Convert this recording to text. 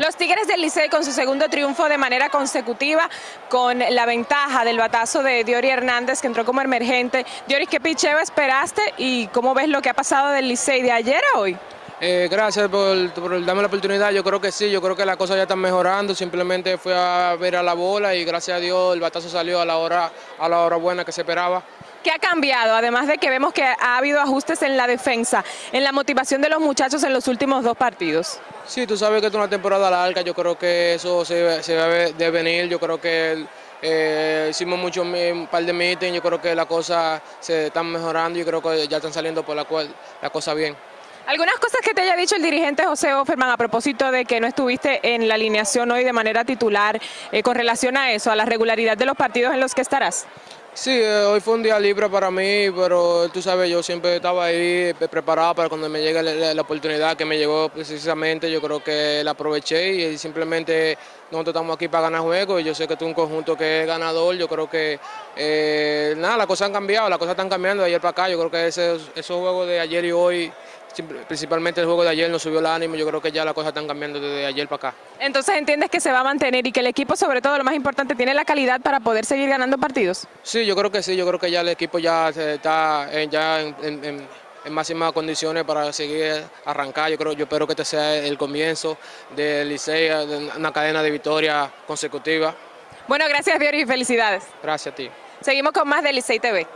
Los Tigres del Licey con su segundo triunfo de manera consecutiva con la ventaja del batazo de Diori Hernández que entró como emergente. Diori, ¿qué picheo esperaste y cómo ves lo que ha pasado del Licey de ayer a hoy? Eh, gracias por, por, darme la oportunidad, yo creo que sí, yo creo que las cosas ya están mejorando, simplemente fue a ver a la bola y gracias a Dios el batazo salió a la hora, a la hora buena que se esperaba. ¿Qué ha cambiado? Además de que vemos que ha habido ajustes en la defensa, en la motivación de los muchachos en los últimos dos partidos. Sí, tú sabes que es una temporada larga, yo creo que eso se, se debe venir, yo creo que eh, hicimos mucho, un par de meetings, yo creo que las cosas se están mejorando, y creo que ya están saliendo por la cual la cosa bien. Algunas cosas que te haya dicho el dirigente José Offerman a propósito de que no estuviste en la alineación hoy de manera titular, eh, con relación a eso, a la regularidad de los partidos en los que estarás. Sí, eh, hoy fue un día libre para mí, pero tú sabes, yo siempre estaba ahí preparado para cuando me llegue la, oportunidad que me llegó precisamente, yo creo que la aproveché y simplemente nosotros estamos aquí para ganar juegos y yo sé que tú un conjunto que es ganador, yo creo que eh, nada, las cosas han cambiado, las cosas están cambiando de ayer para acá, yo creo que esos, esos juegos de ayer y hoy principalmente el juego de ayer nos subió el ánimo, yo creo que ya las cosas están cambiando desde ayer para acá. Entonces entiendes que se va a mantener y que el equipo sobre todo lo más importante tiene la calidad para poder seguir ganando partidos. Sí, yo creo que sí, yo creo que ya el equipo ya está en, ya en, máximas condiciones para seguir arrancar, yo creo, yo espero que este sea el comienzo del Licey, de una cadena de victorias consecutiva. Bueno, gracias Diori y felicidades. Gracias a ti. Seguimos con más de Licey TV.